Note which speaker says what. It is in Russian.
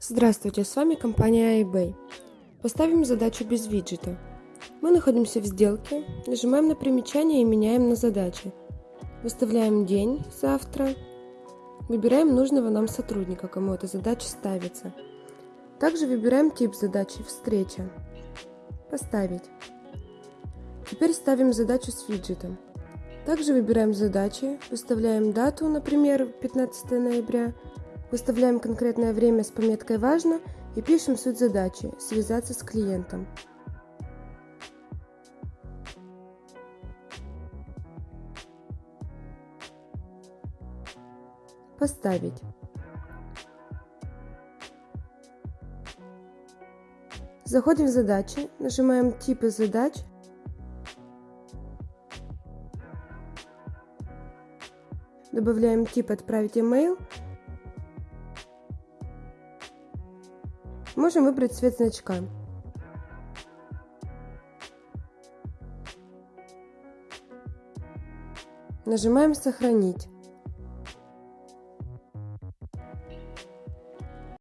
Speaker 1: Здравствуйте, с вами компания iBay. Поставим задачу без виджета. Мы находимся в сделке, нажимаем на примечание и меняем на задачи. Выставляем день, завтра. Выбираем нужного нам сотрудника, кому эта задача ставится. Также выбираем тип задачи «Встреча». Поставить. Теперь ставим задачу с виджетом. Также выбираем задачи, выставляем дату, например, 15 ноября, выставляем конкретное время с пометкой «Важно» и пишем суть задачи – связаться с клиентом. Поставить. Заходим в задачи, нажимаем «Типы задач», Добавляем тип «Отправить email». Можем выбрать цвет значка. Нажимаем «Сохранить».